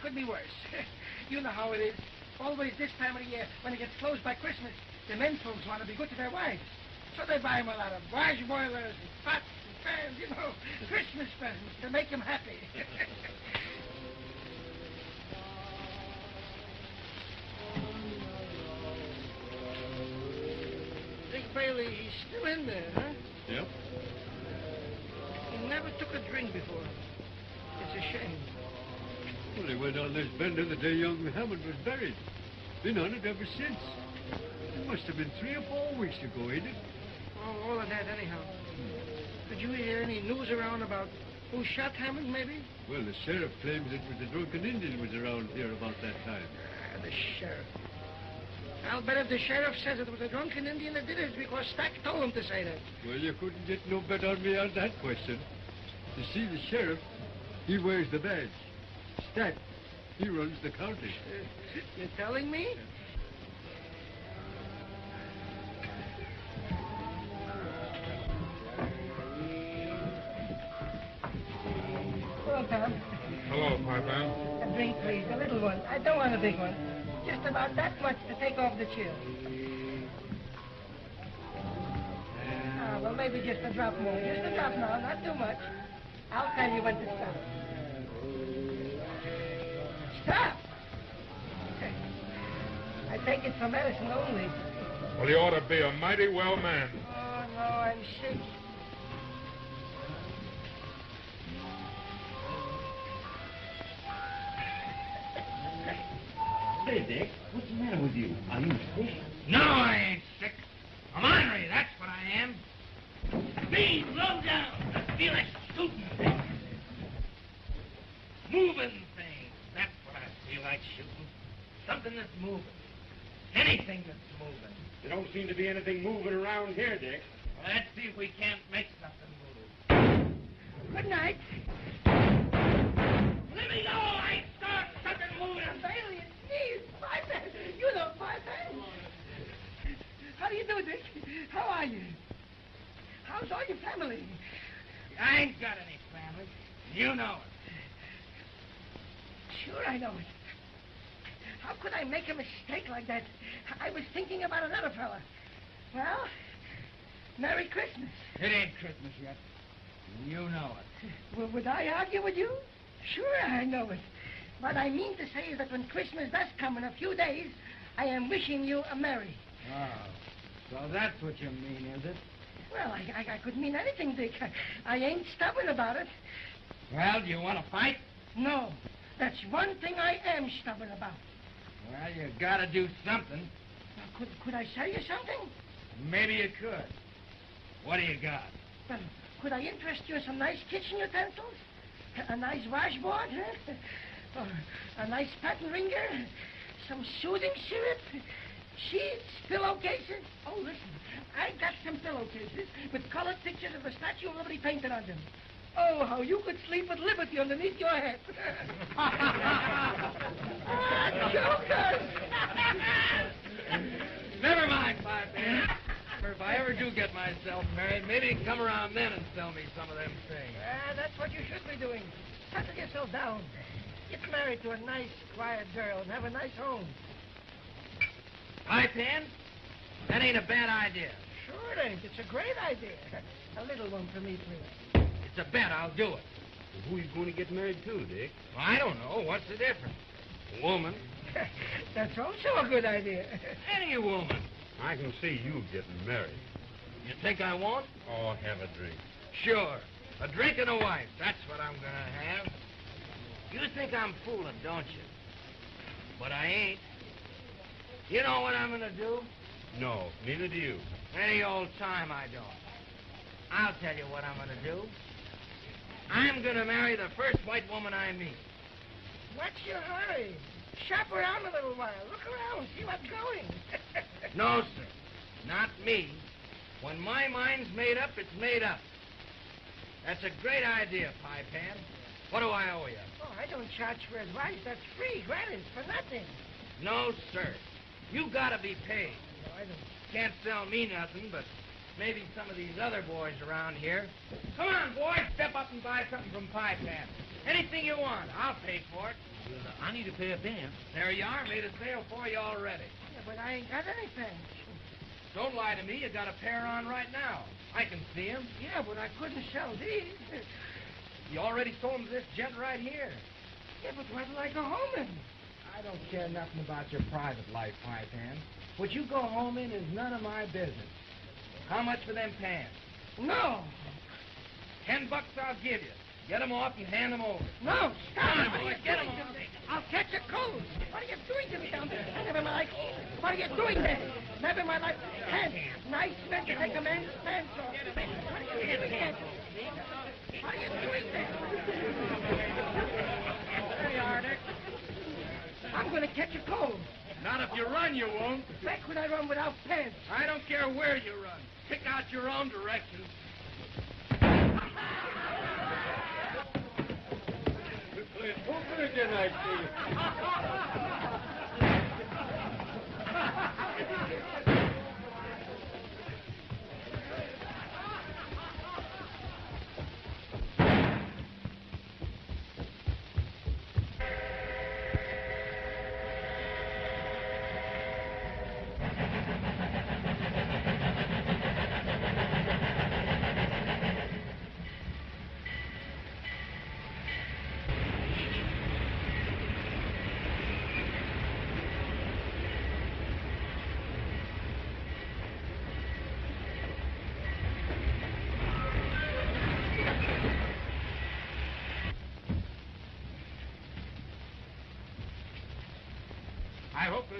it could be worse. you know how it is. Always this time of the year, when it gets close by Christmas, the men folks want to be good to their wives. So they buy 'em a lot of wash boilers and pots and pans, you know, Christmas presents to make 'em happy. Dick Bailey, he's still in there, huh? Yep. He never took a drink before. It's a shame. Well, he went on this bender the day young Hammond was buried. Been on it ever since. It must have been three or four weeks ago, ain't it? Oh, all of that anyhow. Did you hear any news around about who shot Hammond, maybe? Well, the sheriff claims it was a drunken Indian who was around here about that time. Ah, the sheriff. I'll bet if the sheriff says it was a drunken Indian that did it, because Stack told him to say that. Well, you couldn't get no better on me on that question. You see, the sheriff, he wears the badge. Stack, he runs the county. You're telling me? Hello, Tom. Hello, Piper. A drink, please. A little one. I don't want a big one. Just about that much to take off the chill. Ah, well, maybe just a drop more. Just a drop now, not too much. I'll tell you when to stop. Stop! I take it for medicine only. Well, you ought to be a mighty well man. Oh, no, I'm sick. Hey, Dick, what's the matter with you? Are you sick? No, I ain't sick. I'm ornery, that's what I am. Me, low down. I feel like shooting things. Moving things. That's what I feel like shooting. Something that's moving. Anything that's moving. There don't seem to be anything moving around here, Dick. Well, let's see if we can't make something move. Good night. Let me go! I start something moving. Bailey, it's me, Piper. You know Piper. How do you do, Dick? How are you? How's all your family? I ain't got any family. You know it. Sure, I know it. How could I make a mistake like that? I was thinking about another fella. Well, Merry Christmas. It ain't Christmas yet. You know it. Well, would I argue with you? Sure, I know it. What I mean to say is that when Christmas does come in a few days, I am wishing you a merry. Oh, so that's what you mean, is it? Well, I, I, I could mean anything, Dick. I, I ain't stubborn about it. Well, do you want to fight? No, that's one thing I am stubborn about. Well, you gotta do something. Now, could, could I sell you something? Maybe you could. What do you got? Well, could I interest you in some nice kitchen utensils? A, nice washboard, huh? A nice patent ringer? Some soothing syrup? Sheets? Pillowcases? Oh, listen, I got some pillowcases with colored pictures of the Statue of Liberty painted on them. Oh, how you could sleep at liberty underneath your head. ah, jokers! Never mind, Pie Pan. If I ever do get myself married, maybe come around then and sell me some of them things. Ah, that's what you should be doing. Settle yourself down. Get married to a nice, quiet girl and have a nice home. Pie Pan? That ain't a bad idea. Sure it ain't. It's a great idea. A little one for me, please. It's a bet. I'll do it. Who are you going to get married to, Dick? Well, I don't know. What's the difference? A woman. That's also a good idea. Any woman. I can see you getting married. You think I won't? Oh, have a drink. Sure. A drink and a wife. That's what I'm gonna have. You think I'm fooling, don't you? But I ain't. You know what I'm gonna do? No, neither do you. Any old time I don't. I'll tell you what I'm gonna do. I'm gonna marry the first white woman I meet. What's your hurry? Shop around a little while. Look around. See what's going. No, sir. Not me. When my mind's made up, it's made up. That's a great idea, Pie Pan. What do I owe you? Oh, I don't charge for advice. That's free, gratis, for nothing. No, sir. You gotta be paid. No, I don't. Can't sell me nothing, but maybe some of these other boys around here. Come on, boys, step up and buy something from Pie Pan. Anything you want, I'll pay for it. I need to pay a dance. There you are, made a sale for you already. Yeah, but I ain't got anything. Don't lie to me, you got a pair on right now. I can see 'em. Yeah, but I couldn't sell these. You already sold 'em to this gent right here. Yeah, but what'll I go home in? I don't care nothing about your private life, Pie Pan. What you go home in is none of my business. How much for them pants? No, Ten bucks I'll give you. Get 'em off and hand 'em over. no, stop! Come on, What are you boy, doing to me? I'll catch a cold. What are you doing to me down there? Never in my life. What are you doing there? Never in my life. Pants. Nice men to take a man's pants off. What are you doing there? What are you doing there? There you are, Dick. I'm going to catch a cold. Not if you run, you won't. Back when I run without pants? I don't care where you run. Pick out your own direction. You played poker again, I see.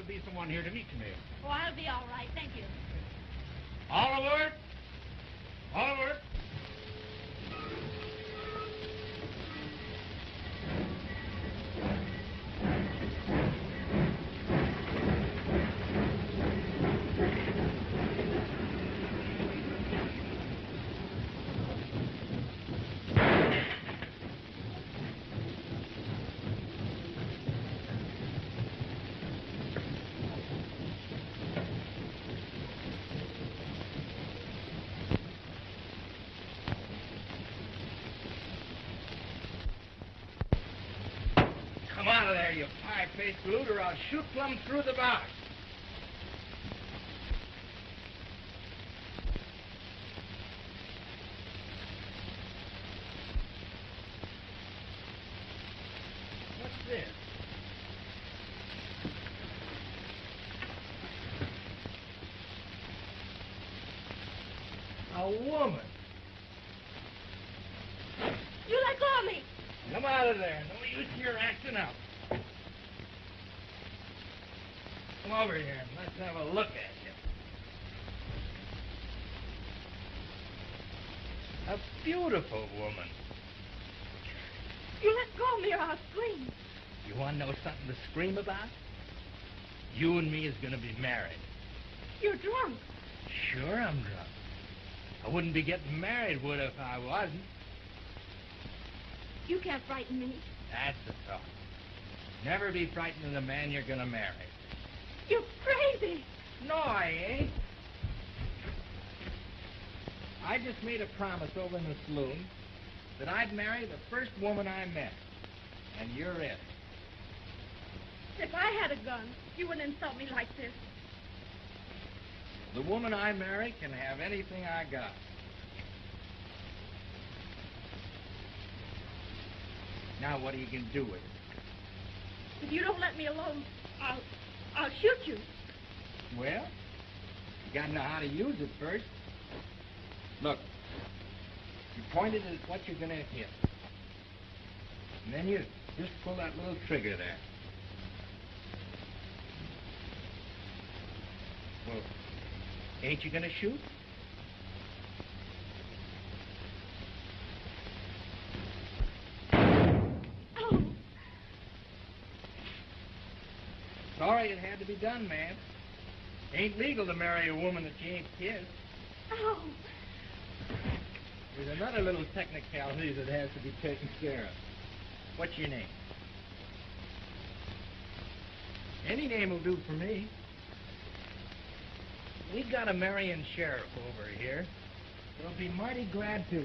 there'll be someone here to meet you, Mayor. Oh, I'll be all right, thank you. Oliver? Oliver out of loot, or I'll shoot plumb through the box. What's this? A woman. You let go of me. Come out of there. No use your acting up. Come over here and let's have a look at you. A beautiful woman. You let go of me or I'll scream. You want to know something to scream about? You and me is going to be married. You're drunk. Sure, I'm drunk. I wouldn't be getting married, would I, if I wasn't? You can't frighten me. That's the talk. Never be frightened of the man you're going to marry. You're crazy. No, I ain't. I just made a promise over in the saloon that I'd marry the first woman I met. And you're it. If I had a gun, you wouldn't insult me like this. The woman I marry can have anything I got. Now, what are you going to do with it? If you don't let me alone, I'll, I'll shoot you. Well, you got to know how to use it first. Look, you point it at what you're going to hit. And then you just pull that little trigger there. Well, ain't you going to shoot? Oh, Sorry it had to be done, man. Ain't legal to marry a woman that you ain't kissed. oh. There's another little technicality that has to be taken care of. What's your name? Any name will do for me. We've got a Marion sheriff over here. They'll be mighty glad to.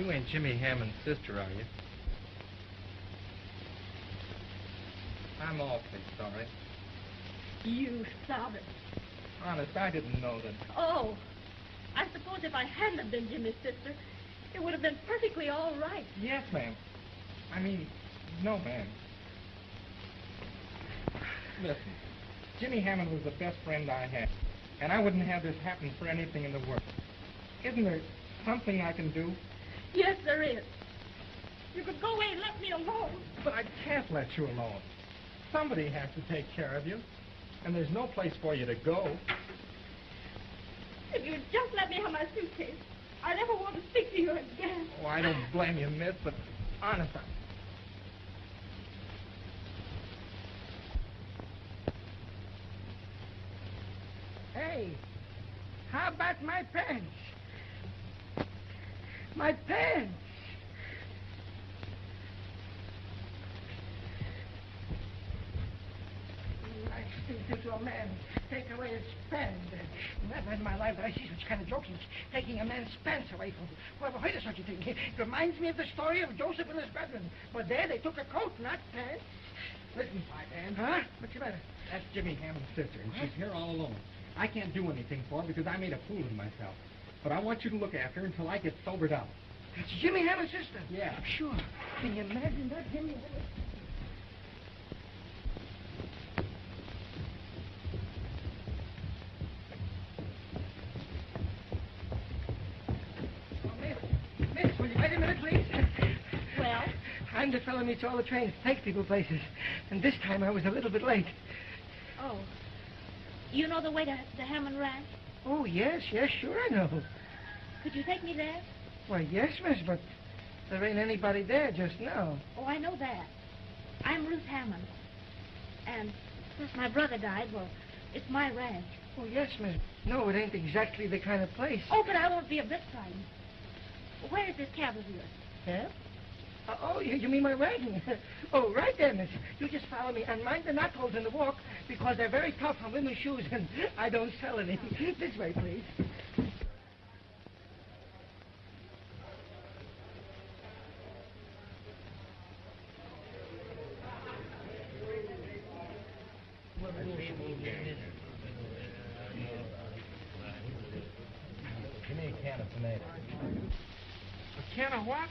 You ain't Jimmy Hammond's sister, are you? I'm awfully sorry. You sobbing. Honest, I didn't know that. Oh, I suppose if I hadn't been Jimmy's sister, it would have been perfectly all right. Yes, ma'am. I mean, no, ma'am. Listen, Jimmy Hammond was the best friend I had, and I wouldn't have this happen for anything in the world. Isn't there something I can do? Yes, there is. You could go away and let me alone. But I can't let you alone. Somebody has to take care of you, and there's no place for you to go. If you'd just let me have my suitcase, I never want to speak to you again. Oh, I don't blame you, miss, but honest, I... Hey, how about my pants? My pants! Nice thing to a man. Take away his pants. Never in my life did I see such kind of jokes as taking a man's pants away from him. Whoever heard of such a thing? It reminds me of the story of Joseph and his brethren. But there they took a coat, not pants. Listen, Pipe Huh? What's the matter? That's Jimmy Hammond's sister, and she's here all alone. I can't do anything for her because I made a fool of myself. But I want you to look after her until I get sobered up. That's Jimmy Hammond's sister. Yeah. Sure. Can you imagine that, Jimmy Hammond? Oh, miss, miss, will you wait a minute, please? Well, I'm the fellow meets all the trains, takes people places. And this time I was a little bit late. oh, you know the way to the Hammond Ranch? Oh, yes, yes, sure I know. Could you take me there? Why, yes, miss, but there ain't anybody there just now. Oh, I know that. I'm Ruth Hammond. And since my brother died, well, it's my ranch. Oh, yes, miss. No, it ain't exactly the kind of place. Oh, but I won't be a bit frightened. Where is this cab of yours? Yeah? Uh, oh, you, you mean my wagon? oh, right there, miss. You just follow me and mind the knot holes in the walk because they're very tough on women's shoes and I don't sell any. this way, please. Give me a can of tomatoes. A can of what?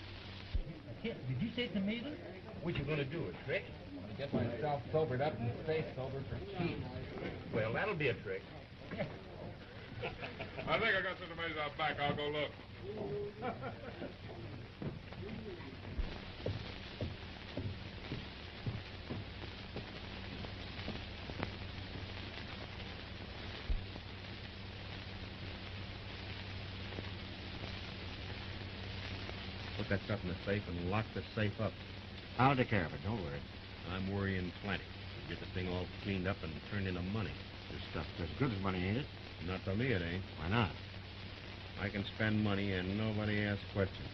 Did you say tomatoes? What you gonna do, a trick? Want to get myself sobered up and stay sober for keeps. Well, that'll be a trick. I think I got some tomatoes out back. I'll go look. Put that stuff in the safe and lock the safe up. I'll take care of it. Don't worry. I'm worrying plenty. Get the thing all cleaned up and turned into money. This stuff's as good as money, ain't it? Not for me, it ain't. Why not? I can spend money and nobody asks questions.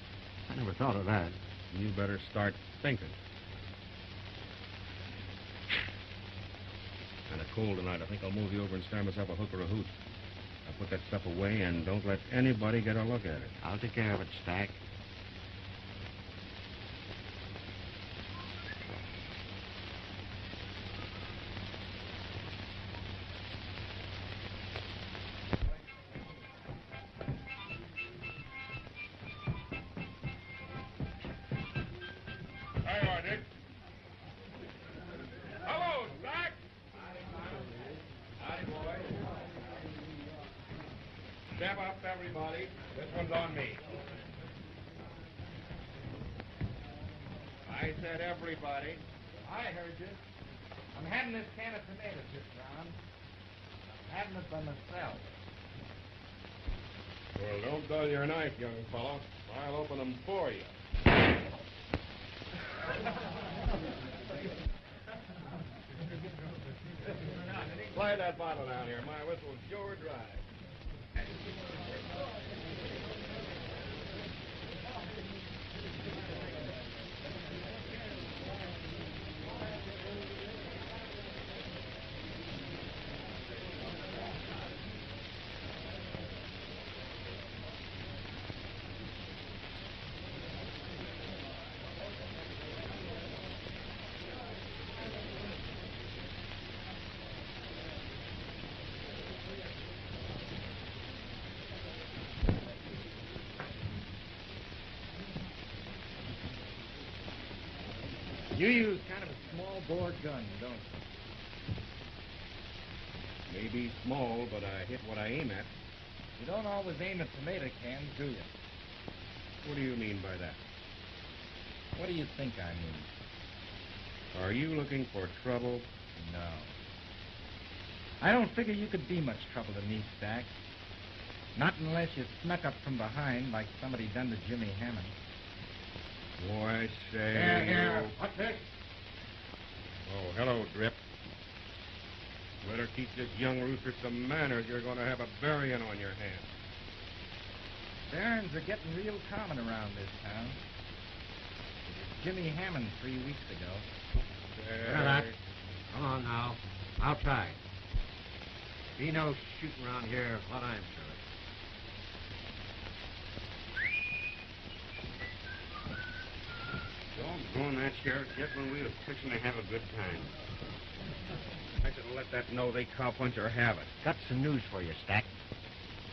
I never thought of that. You better start thinking. Kind of cold tonight. I think I'll move you over and start myself a hook or a hoot. I'll put that stuff away and don't let anybody get a look at it. I'll take care of it, Stack. You use kind of a small bore gun, don't you? Maybe small, but I hit what I aim at. You don't always aim at tomato cans, do you? What do you mean by that? What do you think I mean? Are you looking for trouble? No. I don't figure you could be much trouble to me, Stack. Not unless you snuck up from behind like somebody done to Jimmy Hammond. Oh, I say. Here, here. you- What's this? Oh, hello, Drip. Better teach this young rooster some manners. You're going to have a burying on your hands. Barons are getting real common around this town. Jimmy Hammond three weeks ago. Well, that- Come on now. I'll try. Be no shooting around here, what I'm sure Doggone that sheriff just when we was fixing to have a good time. I should have let that know they cowpuncher have it. Got some news for you, Stack.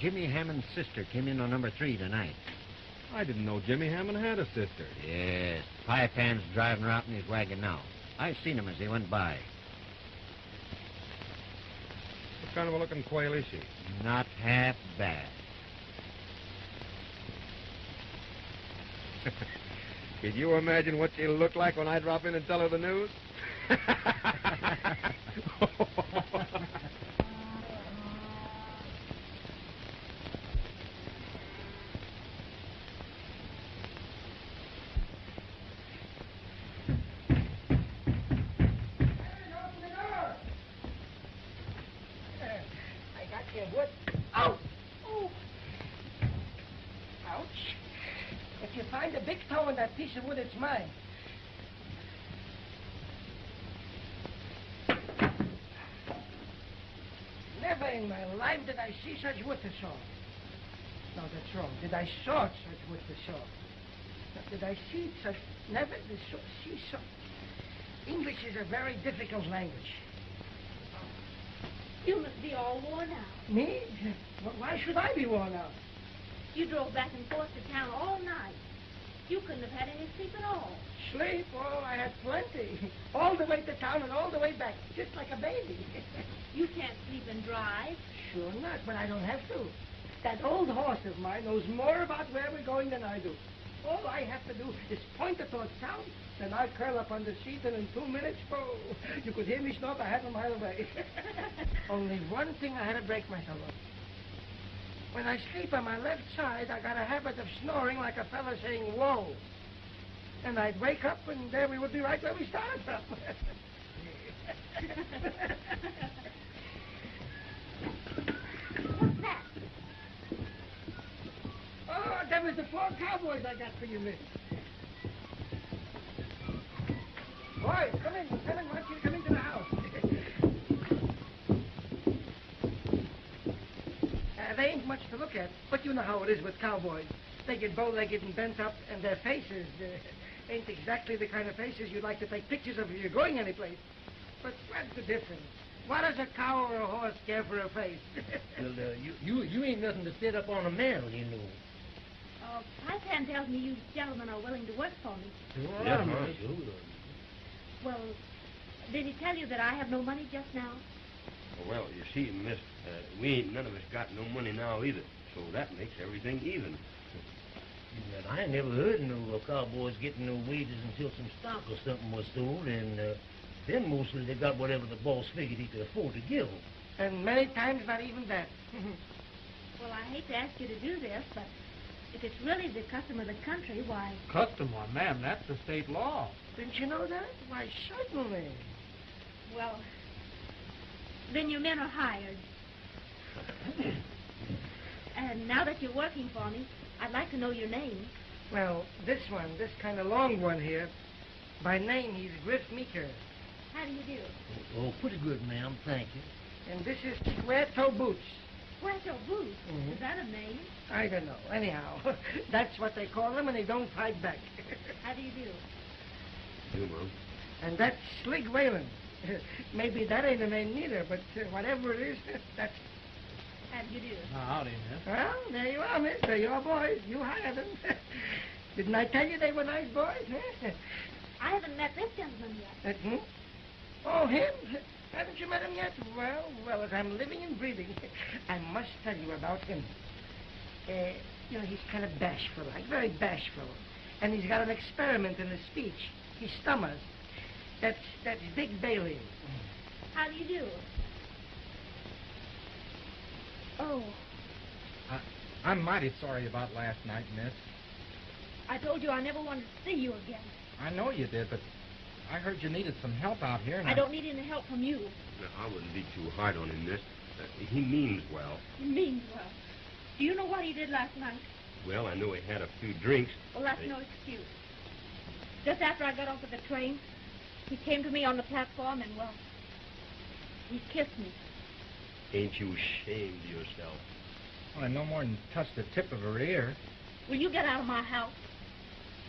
Jimmy Hammond's sister came in on number three tonight. I didn't know Jimmy Hammond had a sister. Yes. Pie Pan's driving her out in his wagon now. I seen him as he went by. What kind of a looking quail is she? Not half bad. Can you imagine what she'll look like when I drop in and tell her the news? Open the door. Uh, I got your wood. Ow! Oh. Ouch. If you find a big toe in that piece of wood, it's mine. Never in my life did I see such wood to saw. No, that's wrong. Did I saw such wood to saw? No, Did I see such... Never did saw, see so... English is a very difficult language. You must be all worn out. Me? Wh- Why should I be worn out? You drove back and forth to town all night. You couldn't have had any sleep at all. Sleep? Oh, I had plenty. All the way to town and all the way back, just like a baby. You can't sleep and drive. sure not, but I don't have to. That old horse of mine knows more about where we're going than I do. All I have to do is point it towards town, then I curl up on the seat, and in two minutes, oh, you could hear me snort a half a mile away. Only one thing I had to break myself of. When I sleep on my left side, I got a habit of snoring like a fella saying, whoa. And I'd wake up, and there we would be right where we started from. What's that? oh, that was the four cowboys I got for you, miss. Boys, come in. Come in. Why don't you come into the house? uh, they ain't much to look at, but you know how it is with cowboys. They get bow-legged and bent up, and their faces uh, ain't exactly the kind of faces you'd like to take pictures of if you're going anyplace. But what's the difference? What does a cow or a horse care for a face? Well, uh, you, you you ain't nothing to sit up on a man, you know. Uh, Pie Pan tells me you gentlemen are willing to work for me. Yeah, Uh-huh. huh? Sure. Well, did he tell you that I have no money just now? Well, you see, miss, uh, we ain't none of us got no money now either, so that makes everything even. Well, I ain't never heard of no uh, cowboys getting no wages until some stock or something was sold, and uh, then mostly they got whatever the boss figured he could afford to give 'em. and many times not even that. Well, I hate to ask you to do this, but if it's really the custom of the country, why, Custom, why, ma'am, that's the state law. Didn't you know that? Why, certainly. well, then your men are hired. And now that you're working for me, I'd like to know your name. Well, this one, this kind of long one here, by name he's Griff Meeker. How do you do? Oh, pretty good, ma'am. Thank you. And this is Square Toe Boots. Puerto Boots. Mhm. Is that a name? I don't know. Anyhow, that's what they call them, and they don't fight back. How do you do? You, Mom. and that's Slig Whalen. Maybe that ain't a name neither, but uh, whatever it is, that's... How do you do? Howdy, miss. Well, there you are, miss. They're your boys. You hired them. Didn't I tell you they were nice boys? huh? I haven't haven't met this gentleman yet. Uh, hmm? Oh, him? Haven't you met him yet? Well, well, as I'm living and breathing, I must tell you about him. Uh, you know, he's kind of bashful, like, very bashful. And he's got an experiment in his speech. He stammers. That's, that's Dick Bailey. How do you do? Oh, I'm mighty sorry about last night, miss. I told you I never wanted to see you again. I know you did, but I heard you needed some help out here. And I don't need any help from you. Now, I wouldn't be too hard on him, miss. Uh, he means well. He means well. Do you know what he did last night? Well, I know he had a few drinks. Well, that's Hey. no excuse. Just after I got off of the train, he came to me on the platform and, well, he kissed me. Ain't you ashamed of yourself? Well, I no more than touched the tip of her ear. Will you get out of my house?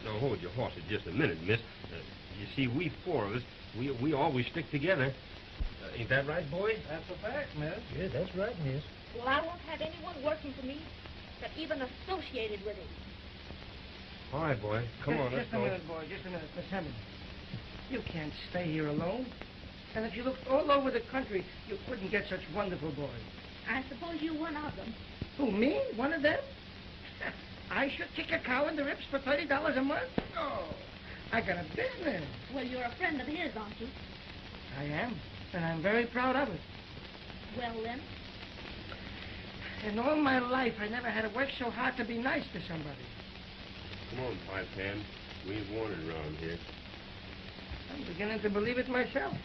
Now, hold your horses just a minute, miss. Uh, you see, we four of us, we, we always stick together. Uh, ain't that right, boys? That's a fact, miss. Yeah, that's right, miss. Well, I won't have anyone working for me that even associated with him. All right, boy. Come just, on, let's go. just a minute, boy. Just a minute. Miss Hammond. You can't stay here alone. And if you looked all over the country, you couldn't get such wonderful boys. I suppose you're one of them. Who, me? One of them? I should kick a cow in the ribs for $30 a month? No. I got a business. Well, you're a friend of his, aren't you? I am. And I'm very proud of it. Well, then, In all my life, I never had to work so hard to be nice to somebody. Come on, Pie Pan. We ain't wanted around here. I'm beginning to believe it myself.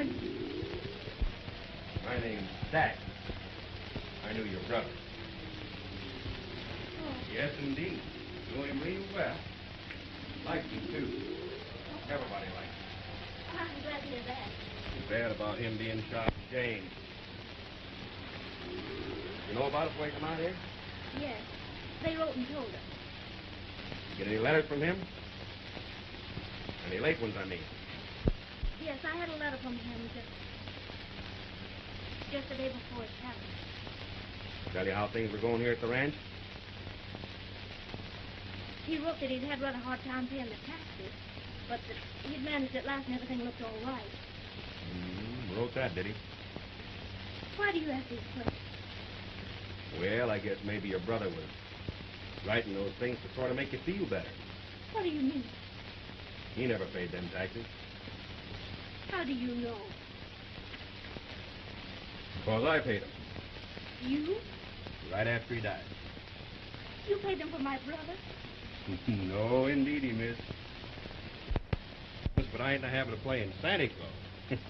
My name's Stack. I knew your brother. Oh. Yes, indeed. Knew him real well. Liked him, too. Everybody liked him. I'm glad to hear that. Too bad about him being shot. Shame. You know about it before you come out here? Yes, they wrote and told us. Get any letters from him? Any late ones, I mean. I had a letter from him just, just the day before it happened. Tell you how things were going here at the ranch? He wrote that he'd had rather hard time paying the taxes, but that he'd managed at last and everything looked all right. Mm, wrote that, did he? Why do you ask these questions? Well, I guess maybe your brother was writing those things to sort of make you feel better. What do you mean? He never paid them taxes. How do you know? Because I paid them. You? Right after he died. You paid them for my brother? no, indeedy, miss. Miss, But I ain't in the habit of playing Santa Claus.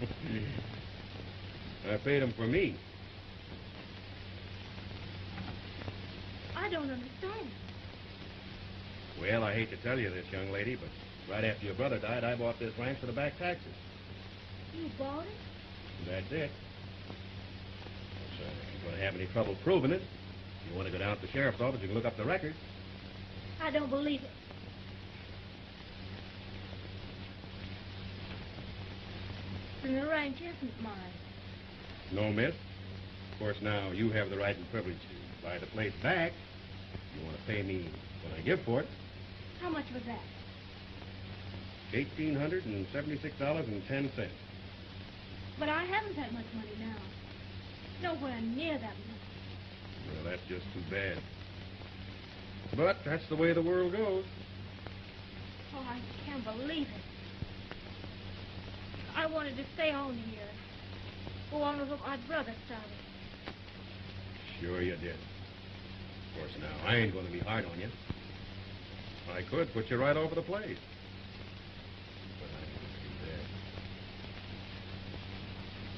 I paid him for me. I don't understand. Well, I hate to tell you this, young lady, but right after your brother died, I bought this ranch for the back taxes. You bought it? That's it. So if you're going to have any trouble proving it, if you want to go down to the sheriff's office, you can look up the record. I don't believe it. And the ranch isn't mine. No, miss. Of course, now you have the right and privilege to buy the place back. You want to pay me what I give for it. How much was that? $1,876.10. But I haven't that much money now. Nowhere near that much. Well, that's just too bad. But that's the way the world goes. Oh, I can't believe it. I wanted to stay on here. Go on with what my brother started. Sure you did. Of course, now, I ain't going to be hard on you. I could put you right over the place. But I ain't going to do that.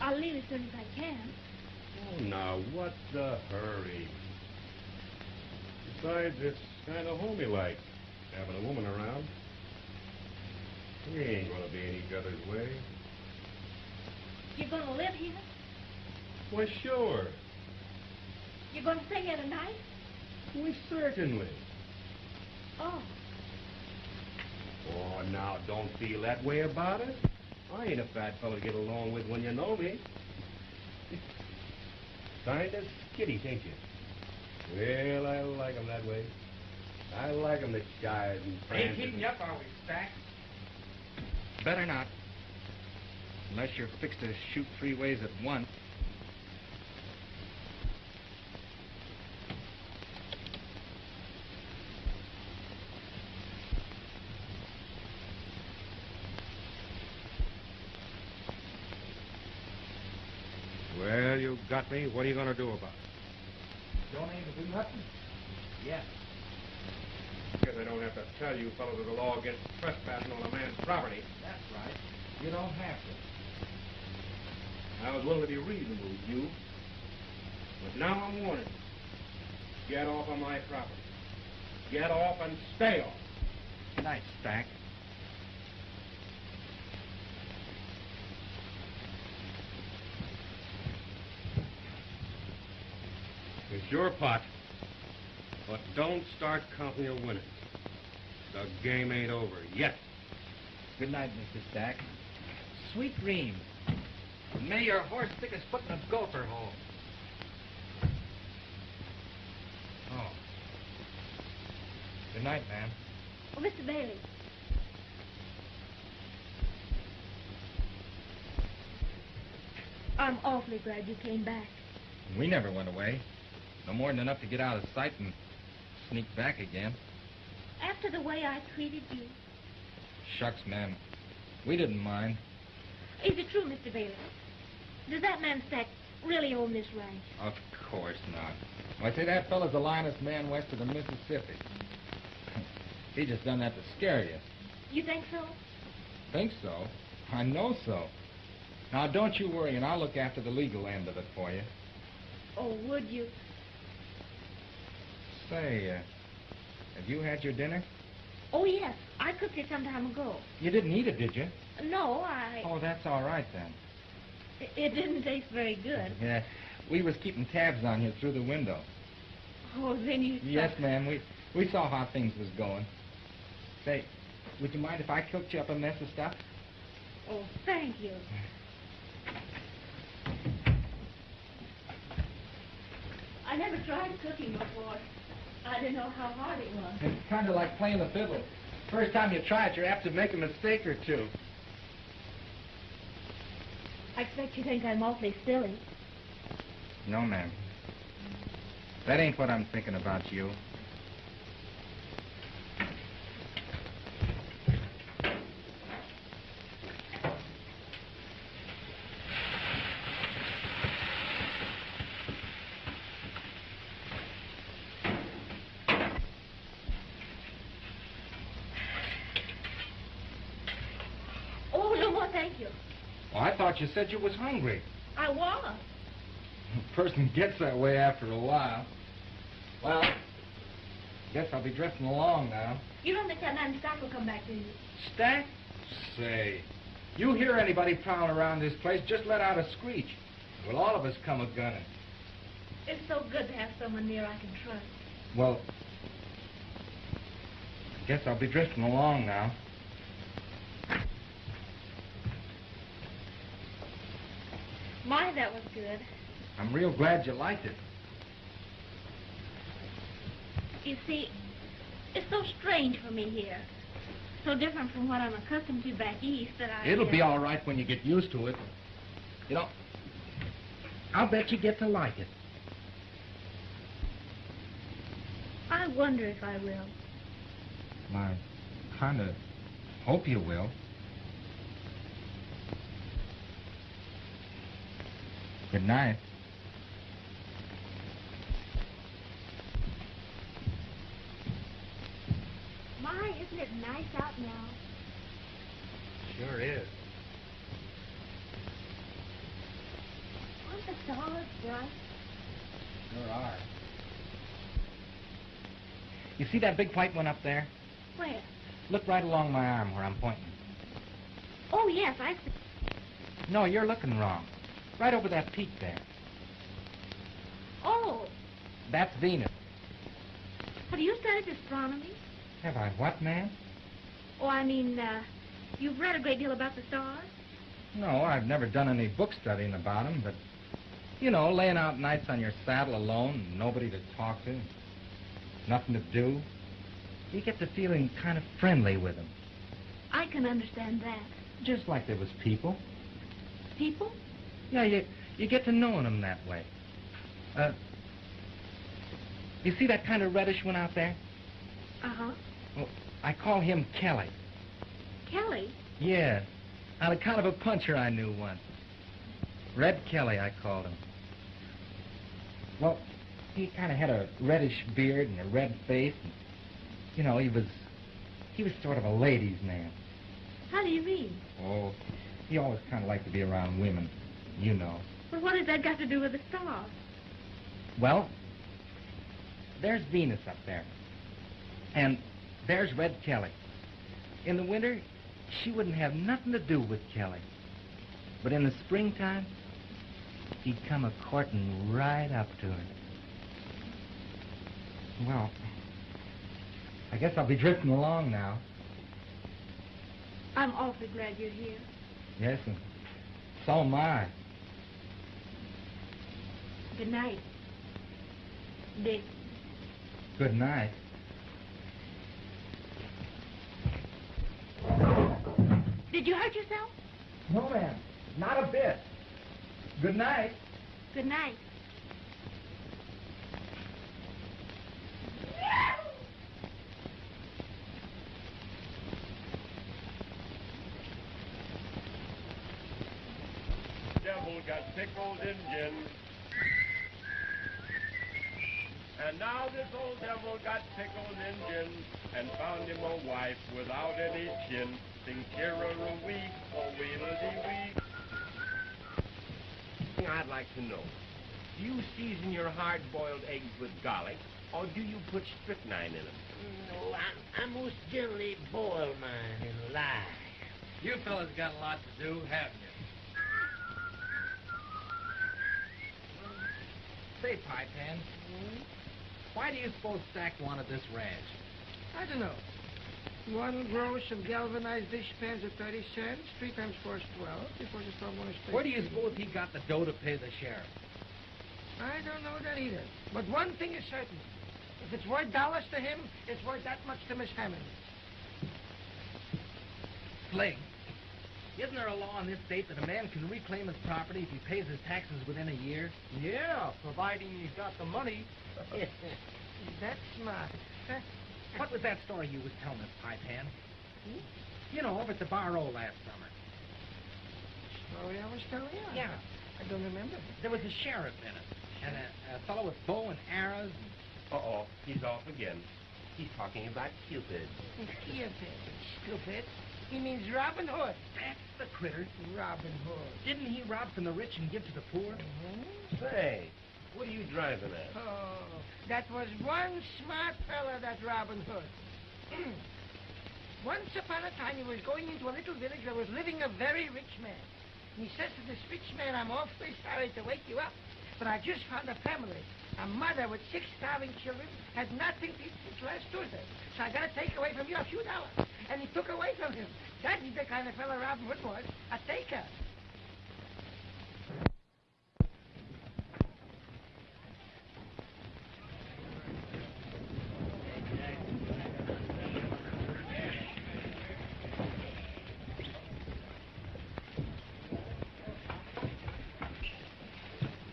I'll leave as soon as I can. Oh, now, what's the hurry? Besides, it's kind of homey-like, having a woman around. We ain't going to be in each other's way. You're going to live here? Why, sure. You're going to stay here tonight? We certainly. Oh, Oh, now, don't feel that way about it. I ain't a fat fellow to get along with when you know me. kind of skittish, ain't you? Well, I like 'em that way. I like 'em that shy and Ain't frantic. keeping you up, are we, Stack? Better not. Unless you're fixed to shoot three ways at once. Well, you got me. What are you going to do about it? Don't aim to do nothing. Yes. Guess I don't have to tell you fellows of the law against trespassing on a man's property. That's right. You don't have to. I was willing to be reasonable with you. But now I'm warning you. Get off of my property. Get off and stay off. Good night, Stack. Your pot. But don't start counting your winnings. The game ain't over yet. Good night, Mr. Stack. Sweet dreams. May your horse stick his foot in a gopher hole. Oh. Good night, ma'am. oh, Mr. Bailey. I'm awfully glad you came back. We never went away. No more than enough to get out of sight and sneak back again. After the way I treated you. Shucks, ma'am. We didn't mind. Is it true, Mr. Bailey? Does that man Stack really own this ranch? Of course not. I say, that fella's the linest man west of the Mississippi. he just done that to scare you. You think so? Think so? I know so. Now, don't you worry, and I'll look after the legal end of it for you. Oh, would you? Say, uh, have you had your dinner? Oh, yes. I cooked it some time ago. You didn't eat it, did you? No, I... Oh, that's all right then. It, it didn't taste very good. Yeah, we was keeping tabs on you through the window. Oh, then you... Yes, ma'am. We we saw how things was going. Say, would you mind if I cooked you up a mess of stuff? Oh, thank you. I never tried cooking before. I didn't know how hard it was. It's kind of like playing the fiddle. First time you try it, you're apt to make a mistake or two. I expect you think I'm awfully silly. No, ma'am. That ain't what I'm thinking about you. Oh, no more, thank you. Oh, I thought you said you was hungry. I was. A person gets that way after a while. Well, guess I'll be drifting along now. You don't think that man Stack will come back, do you? Stack? Say, you hear anybody prowling around this place, just let out a screech. Well, all of us come a gunning. It's so good to have someone near I can trust. Well, guess I'll be drifting along now. My, that was good. I'm real glad you liked it. You see, it's so strange for me here. So different from what I'm accustomed to back east that I... It'll be all right when you get used to it. You know, I'll bet you get to like it. I wonder if I will. I kind of hope you will. Good night. My, isn't it nice out now? Sure is. Aren't the stars bright? Sure are. You see that big white one up there? Where? Look right along my arm where I'm pointing. Oh, yes, I see. No, you're looking wrong. Right over that peak there. Oh, That's Venus. have you studied astronomy? Have I what, ma'am? Oh, I mean, uh, you've read a great deal about the stars? No, I've never done any book studying about them, but, you know, laying out nights on your saddle alone, nobody to talk to, nothing to do, you get to feeling kind of friendly with them. I can understand that. just like there was people. People? Yeah, you, you get to knowing 'em that way. Uh, you see that kind of reddish one out there? Uh-huh. Well, I call him Kelly. Kelly? Yeah, on account of a puncher I knew once. Red Kelly, I called him. Well, he kind of had a reddish beard and a red face. And, you know, he was, he was sort of a ladies' man. How do you mean? Oh, he always kind of liked to be around women, you know. Well, what has that got to do with the stars? Well, there's Venus up there. And there's Red Kelly. In the winter, she wouldn't have nothing to do with Kelly. But in the springtime, he'd come a courting right up to her. Well, I guess I'll be drifting along now. I'm awfully glad you're here. Yes, and so am I. Good night. Dick. Good night. Did you hurt yourself? No, ma'am. Not a bit. Good night. Good night. Devil got pickled Injun. And now this old devil got pickled Injun and found him a wife without any chin. Sing week, oh wheedle-dee-wee. Thing I'd like to know. Do you season your hard-boiled eggs with garlic, or do you put strychnine in them? No, I, I most generally boil mine in lye. You fellas got a lot to do, haven't you? Mm-hmm. Say, Pie Pan, mm-hmm. Why do you suppose Stack wanted this ranch? I don't know. One gross of galvanized dish pans at 30 cents, three times four is 12, before the storm on his Where do you suppose he got the dough to pay the sheriff? I don't know that either. But one thing is certain. If it's worth dollars to him, it's worth that much to Miss Hammond. Flake, isn't there a law in this state that a man can reclaim his property if he pays his taxes within a year? Yeah, providing he's got the money. That's smart. Huh? What was that story you was telling us, Pie Pan? You know, over at the Bar O last summer. Story I was telling you? Yeah. I don't remember. There was a sheriff in it, and a, a fellow with bow and arrows. And, Uh-oh, he's off again. He's talking about Cupid. Cupid? Stupid. He means Robin Hood. that's the critter. Robin Hood. Didn't he rob from the rich and give to the poor? Mhm. Say, what are you driving at? Oh, that was one smart fella, that Robin Hood. Once upon a time, he was going into a little village where was living a very rich man. He says to this rich man, I'm awfully sorry to wake you up, but I just found a family. A mother with six starving children had nothing to eat since last Tuesday. So I got to take away from you a few dollars. And he took away from him. That's the kind of fellow Robin Hood was, a taker.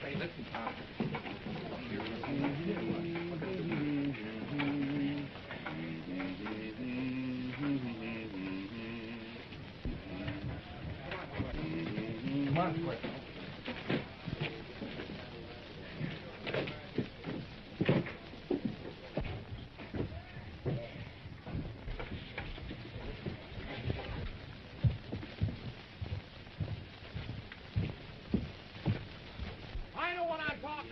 Hey, listen, Tom. Come on, Flake. I know what I'm talking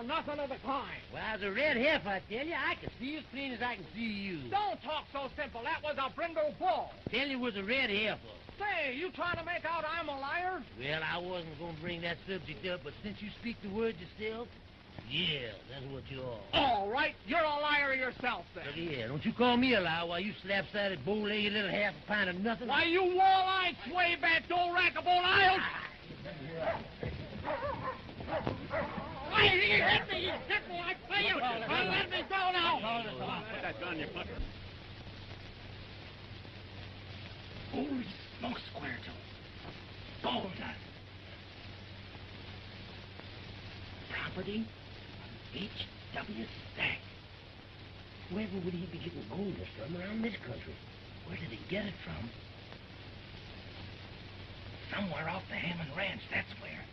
about. Nothing of the kind. Well, I was a red heifer, I tell you. I can see as clean as I can see you. Don't talk so simple. That was a brindle bull. Tell you it was a red heifer. Say, you trying to make out I'm a liar? Well, I wasn't going to bring that subject up, but since you speak the word yourself, yeah, that's what you are. All right, you're a liar yourself then. Look here, don't you call me a liar while you slap-sided, bow-legged little half a pint of nothing. Why, you wall-eyed, sway-back, do-rackable I'll... Why, he hit me! He hit me! I tell you! Well, let me go now! Put that gun in your pocket. Holy smokes, Squirtle. Dust. Property? H.W. Stack. Wherever would he be getting gold from around this country? Where did he get it from? Somewhere off the Hammond Ranch, that's where.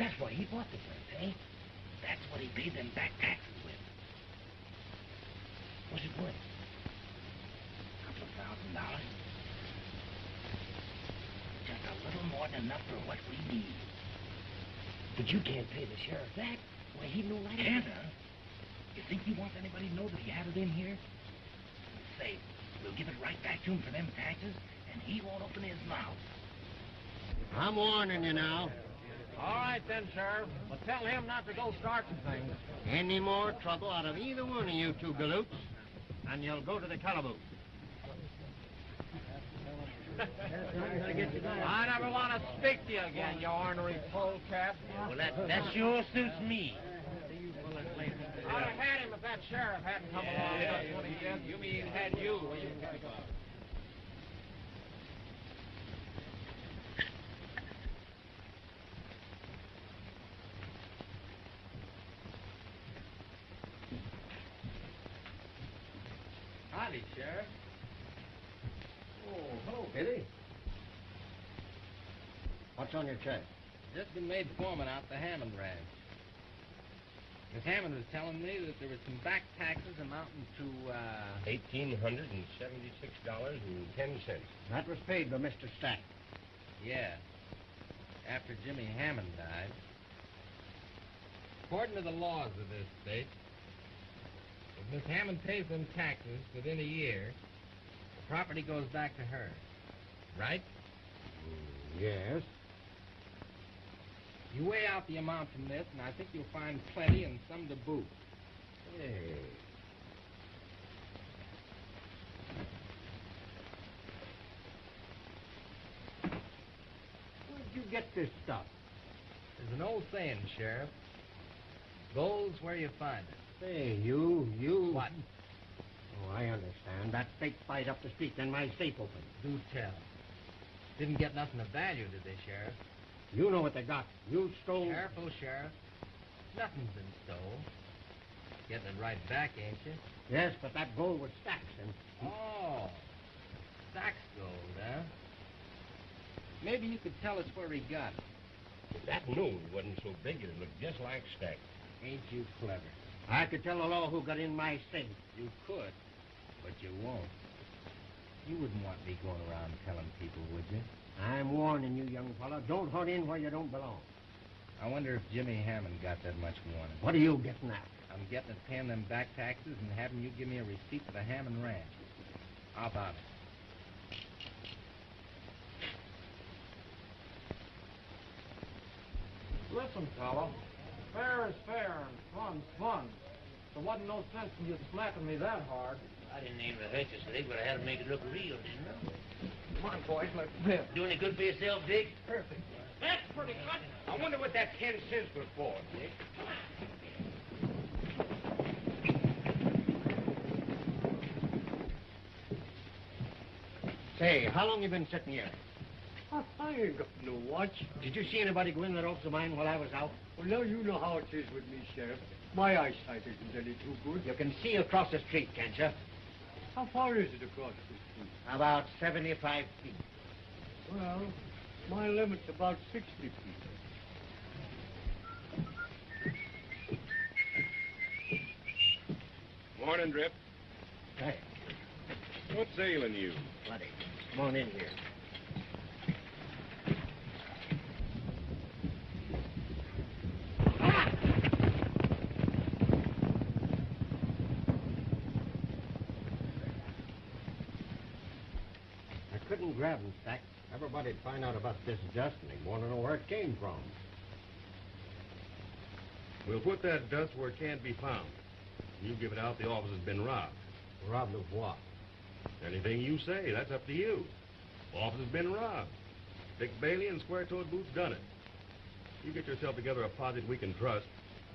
That's why he bought the place, eh? That's what he paid them back taxes with. What's it worth? A couple of thousand dollars. Just a little more than enough for what we need. But you can't pay the sheriff that. Why, he know right Can't, huh? You think he wants anybody to know that he had it in here? Say, we'll give it right back to him for them taxes, and he won't open his mouth. I'm warning you now. All right then, Sheriff. But tell him not to go starting things. Any more trouble out of either one of you two galoots, and you'll go to the calaboose. I never want to speak to you again, you ornery polecat. Well, that, that sure suits me. I'd have had him if that sheriff hadn't come along just when he did. You mean had you. Howdy, Sheriff. Oh, hello, Billy. What's on your check? Just been made foreman out the Hammond Ranch. Miss Hammond was telling me that there was some back taxes amounting to, uh... Eighteen hundred and seventy-six dollars and ten cents. That was paid by Mr. Stack. Yeah. After Jimmy Hammond died. According to the laws of this state, if Miss Hammond pays them taxes within a year, the property goes back to her. Right? Yes. You weigh out the amount from this, and I think you'll find plenty and some to boot. Hey. Where'd you get this stuff? There's an old saying, Sheriff. Gold's where you find it. Say, you, you. What? Oh, I understand. That fake fight up the street, then my safe open. Do tell. Didn't get nothing of value, did they, Sheriff? You know what they got. You stole. Careful, Sheriff. Nothing's been stole. Getting it right back, ain't you? Yes, but that gold was stacks, and Oh, Stack's gold, huh? Maybe you could tell us where he got it. If that nose wasn't so big, it'd look just like Stack. Ain't you clever? I could tell the law who got in my safe. You could, but you won't. You wouldn't want me going around telling people, would you? I'm warning you, young fella. Don't hunt in where you don't belong. I wonder if Jimmy Hammond got that much warning. What are you getting at? I'm getting at paying them back taxes and having you give me a receipt for the Hammond Ranch. How about it? Listen, fella. Fair is fair and fun's fun. There wasn't no sense in you slapping me that hard. I didn't aim to hurt you, Slick, but I had to make it look real, didn't I? Come on, boys, let's. Do any good for yourself, Dick? Perfect. That's pretty good. I wonder what that ten cents was for, Dick. Say, how long you been sitting here? I, I ain't got no watch. Did you see anybody go in the ropes of mine while I was out? Well, now you know how it is with me, Sheriff. My eyesight isn't any too good. You can see across the street, can't you? How far is it across the street? About 75 feet. Well, my limit's about 60 feet. Morning, Drip. Hey, What's ailing you? buddy, come on in here. I couldn't grab him, Stack. Everybody'd find out about this dust and they'd want to know where it came from. We'll put that dust where it can't be found. You give it out, the office has been robbed. Robbed of what? Anything you say, that's up to you. Office has been robbed. Dick Bailey and Square Toed Boots done it. You get yourself together a posse we can trust,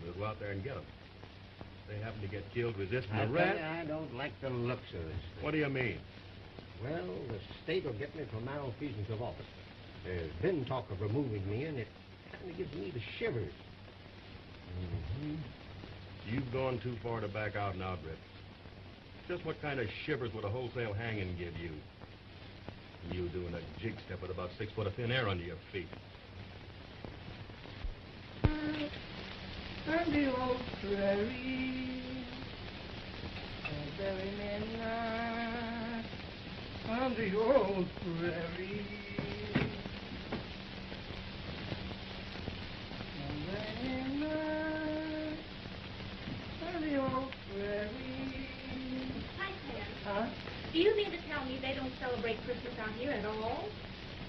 we'll go out there and get them. They happen to get killed resisting I arrest. I don't like the looks of this. What do you mean? Well, the state will get me for malfeasance of office. There's been talk of removing me, and it kind of gives me the shivers. Mm-hmm. You've gone too far to back out now, Britt. Just what kind of shivers would a wholesale hanging give you? You doing a jig step with about six foot of thin air under your feet. On the old prairie, a very midnight, on the old prairie. a very midnight, on the old prairie. Hi, Sam. Huh? Do you mean to tell me they don't celebrate Christmas out here at all?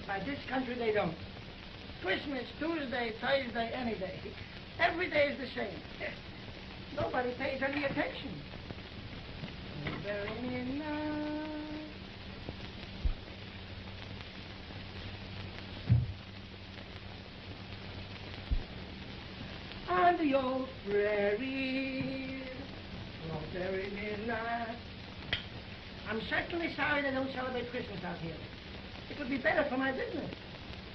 By this country they don't. Christmas, Tuesday, Thursday, any day. Every day is the same. Nobody pays any attention. Very midnight. On the old prairie, on very midnight. I'm certainly sorry they don't celebrate Christmas out here. It would be better for my business.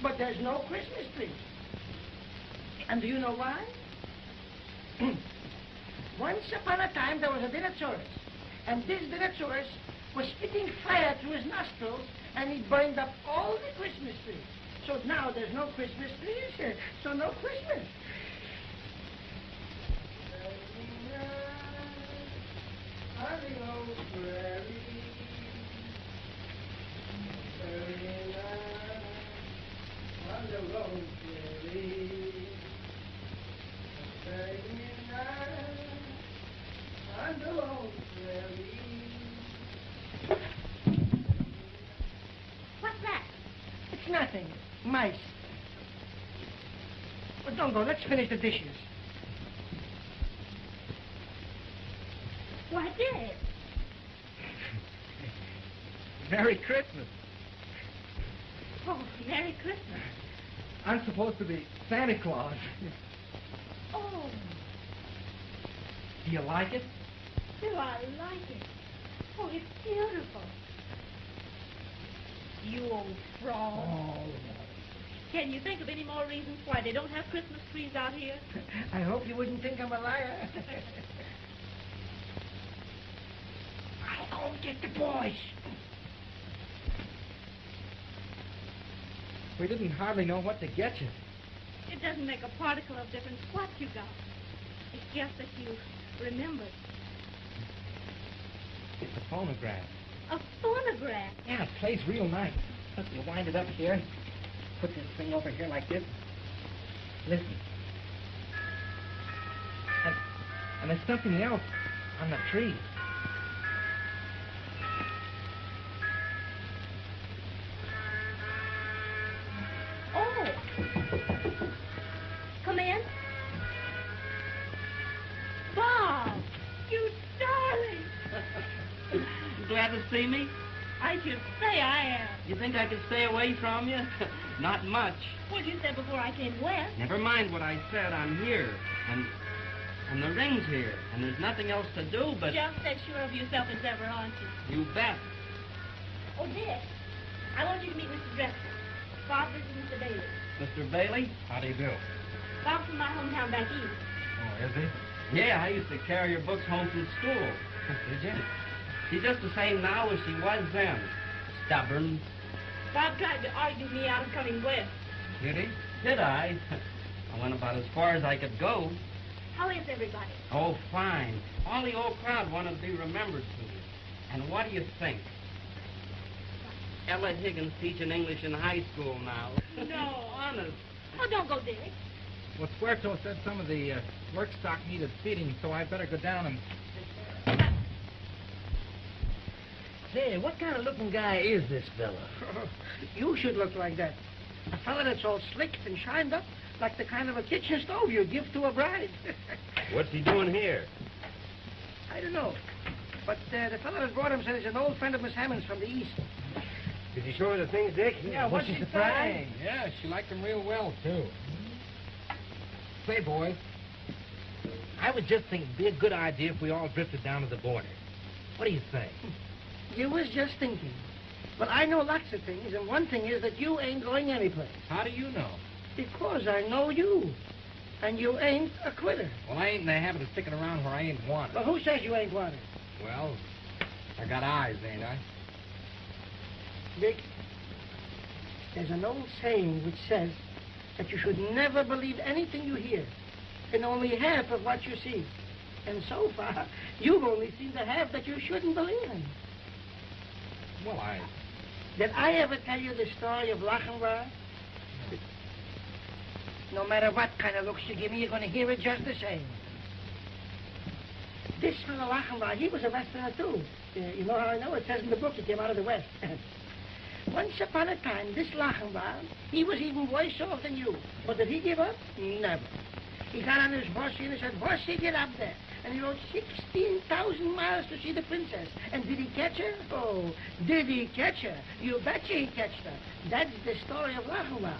But there's no Christmas tree. And do you know why? Once upon a time, there was a Dinosaurus. And this Dinosaurus was spitting fire through his nostrils, and he burned up all the Christmas trees. So now there's no Christmas trees, here, so no Christmas. On the old prairie, very night, on the old prairie, very night, on the old prairie. What's that? It's nothing. Mice. Well, don't go. Let's finish the dishes. Why, Dick. Merry Christmas. Oh, Merry Christmas. I'm supposed to be Santa Claus. Oh. Do you like it? Do I like it? Oh, it's beautiful. You old fraud. Oh, Can you think of any more reasons why they don't have Christmas trees out here? I hope you wouldn't think I'm a liar. I'll go get the boys. We didn't hardly know what to get you. It doesn't make a particle of difference what you got. It's just that you remembered. It's a phonograph. A phonograph. Yeah, it plays real nice. Look, you wind it up here. Put this thing over here like this. Listen. And, and there's something else on the tree. See me? I should say I am. You think I could stay away from you? Not much. What'd you say before I came west? Never mind what I said. I'm here. And and the ring's here. And there's nothing else to do but... Just as sure of yourself as ever, aren't you? You bet. Oh, Dick, I want you to meet Mr. Drexel. Bob, this is Mr. Bailey. Mr. Bailey? How do you do? Bob's from my hometown back east. Oh, is he? Yeah, I used to carry your books home from school. Did you? She's just the same now as she was then. Stubborn. Bob tried to argue me out of coming west. Did he? Did I? I went about as far as I could go. How is everybody? Oh, fine. All the old crowd wanted to be remembered to me. And what do you think? Ella Higgins teaching English in high school now. No. Honest. Oh, don't go, Dick. Well, Squerto said some of the uh, work stock needed feeding, so I better go down and... Say, what kind of looking guy is this fella? you should look like that. A fella that's all slicked and shined up, like the kind of a kitchen stove you give to a bride. What's he doing here? I don't know. But uh, the fellow that brought him said he's an old friend of Miss Hammond's from the East. Did you show her the things, Dick? Yeah, what's she he surprised? say? Yeah, she liked him real well, too. Say, boys, I was just thinking it'd be a good idea if we all drifted down to the border. What do you say? You was just thinking. Well, I know lots of things, and one thing is that you ain't going anyplace. How do you know? Because I know you. And you ain't a quitter. Well, I ain't in the habit of sticking around where I ain't wanted. Well, who says you ain't wanted? Well, I got eyes, ain't I? Dick, there's an old saying which says that you should never believe anything you hear, and only half of what you see. And so far, you've only seen the half that you shouldn't believe in. Well, I... Did I ever tell you the story of Lochinvar? No matter what kind of looks you give me, you're going to hear it just the same. This fellow Lochinvar, he was a Westerner, too. Uh, you know how I know? It says in the book he came out of the West. Once upon a time, this Lochinvar, he was even worse off than you. But did he give up? Never. He got on his horse and he said, Horsey, get up there. And he rode 16,000 miles to see the princess. And did he catch her? Oh, did he catch her? You betcha he catched her. That's the story of Lochinvar.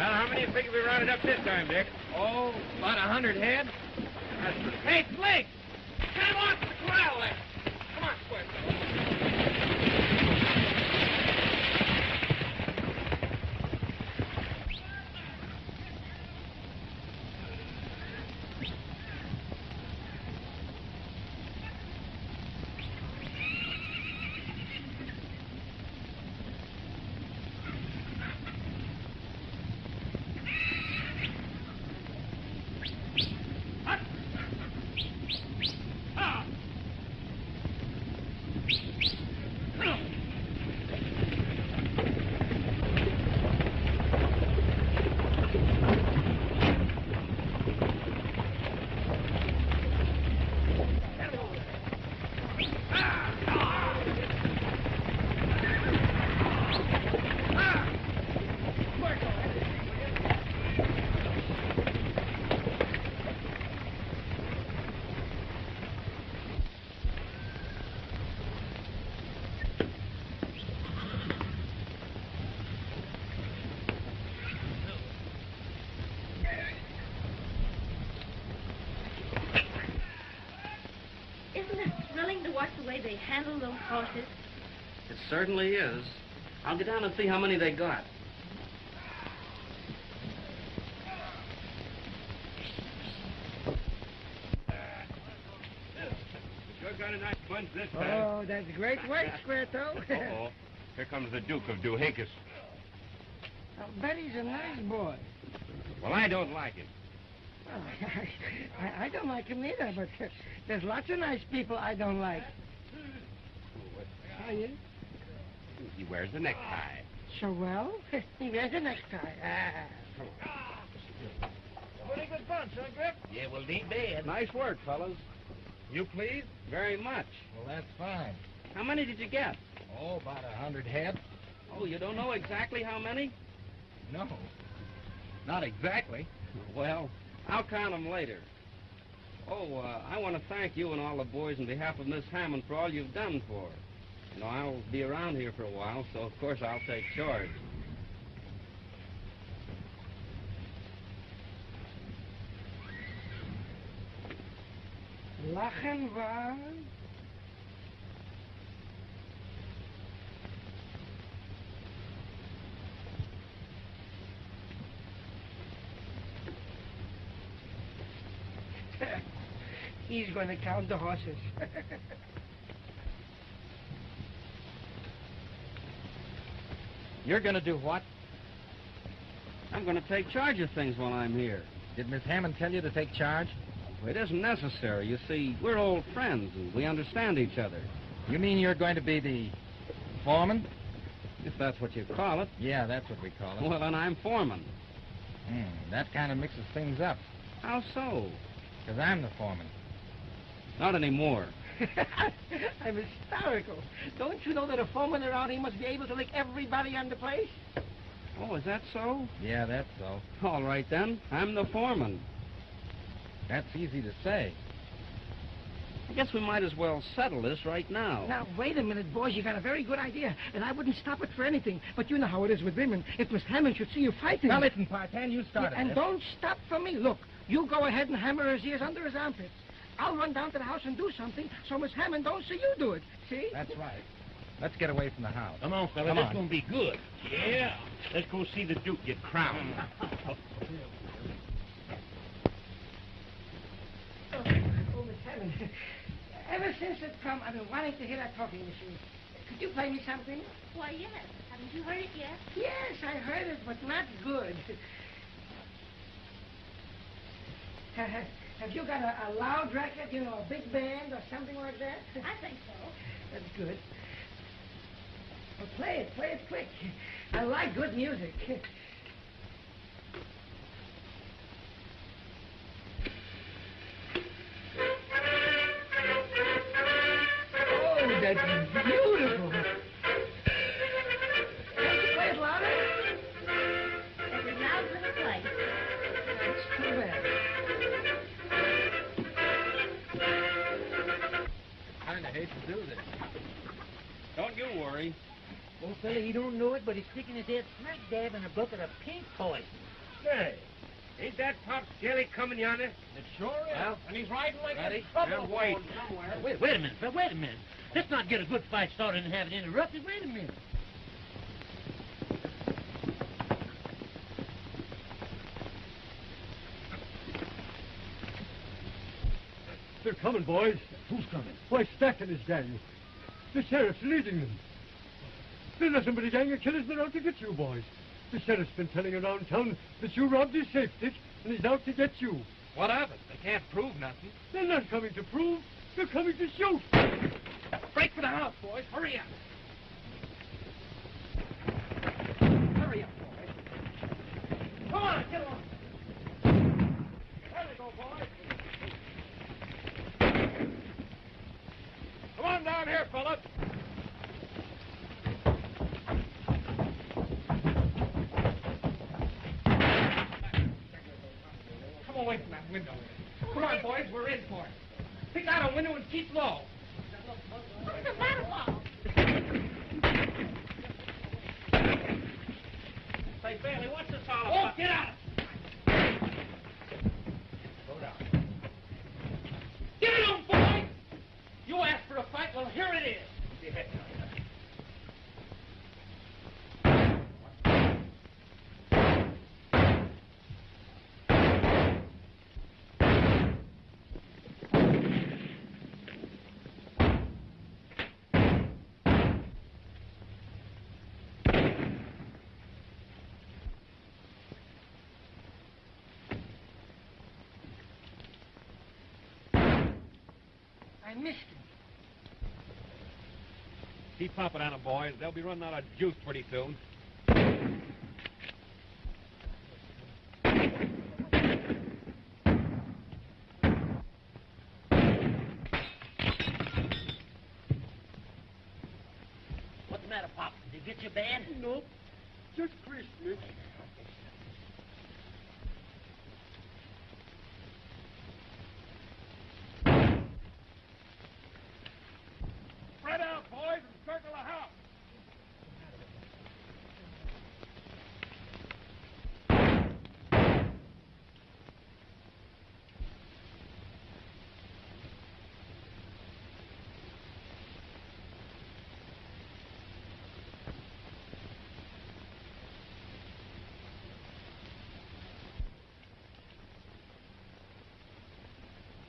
Well, how many you figure we rounded up this time, Dick? Oh, about a hundred head. Hey, Flake! Come on to the corral there. Come on, Square. Handle those horses? It certainly is. I'll get down and see how many they got. Sure got a nice bunch this time. Oh, that's a great work, Squirtle. Uh-oh. Here comes the Duke of Doohickis. I'll bet he's a nice boy. Well, I don't like him. Well, I, I don't like him either, but uh, there's lots of nice people I don't like. Are you? He wears a necktie. So well, he wears a necktie. Ah. Pretty good bunch, huh, Grip? Yeah, well, ain't bad. Nice work, fellas. You pleased? Very much. Well, that's fine. How many did you get? Oh, about a hundred head. Oh, you don't know exactly how many? No. Not exactly. Well, I'll count them later. Oh, uh, I want to thank you and all the boys on behalf of Miss Hammond for all you've done for her. You know, I'll be around here for a while, so of course I'll take charge. Lochinvar. He's going to count the horses. You're going to do what? I'm going to take charge of things while I'm here. Did Miss Hammond tell you to take charge? It isn't necessary. You see, we're old friends and we understand each other. You mean you're going to be the foreman? If that's what you call it. Yeah, that's what we call it. Well, then I'm foreman. Hmm, that kind of mixes things up. How so? Because I'm the foreman. Not anymore. I'm hysterical. Don't you know that a foreman around here must be able to lick everybody on the place? Oh, is that so? Yeah, that's so. All right, then. I'm the foreman. That's easy to say. I guess we might as well settle this right now. Now, wait a minute, boys. You got a very good idea, and I wouldn't stop it for anything. But you know how it is with women. If Miss Hammond should see you fighting... Now, listen, Partan, you started and this. don't stop for me. Look, you go ahead and hammer his ears under his armpits. I'll run down to the house and do something so Miss Hammond don't see you do it. See? That's right. Let's get away from the house. Come on, fella. Come this on. gonna be good. Yeah. Let's go see the Duke get crowned. Oh, oh, Miss Hammond. Ever since it come, I've been wanting to hear that talking machine. Could you play me something? Why, yes. Haven't you heard it yet? Yes, I heard it, but not good. Have you got a, a loud record, you know, a big band or something like that? I think so. That's good. Well, play it, play it quick. I like good music. Oh, that's beautiful. Kind of hate to do this. Don't you worry. Well, fella, he don't know it, but he's sticking his head smack dab in a bucket of pink poison. Say, ain't that Pop Skelly coming yonder? It sure is. Well, and he's riding like ready? a trouble Now, wait. Wait, wait a minute, fella, wait a minute. Let's not get a good fight started and have it interrupted. Wait a minute. They're coming, boys. Who's coming? Why, Stack and his gang. The sheriff's leading them. They're nothing but a gang of killers. They're out to get you, boys. The sheriff's been telling around town that you robbed his safe, Dick, and he's out to get you. What of it? They can't prove nothing. They're not coming to prove. They're coming to shoot. Break for the house, boys. Hurry up. Hurry up, boys. Come on, get along. There we go, boys. Come on down here, fellas. Come away from that window. Come on, boys, we're in for it. Pick out a window and keep low. What's the matter, Paul? Say, Bailey, what's this all oh, about? Oh, get out! Go down. Get it on, boy! You asked for a fight, Well, here it is. I missed him. Keep pumping on 'em, boys. They'll be running out of juice pretty soon. What's the matter, Pop? Did you get your band? Nope. Just Christmas. Spread out, boys, and circle the house.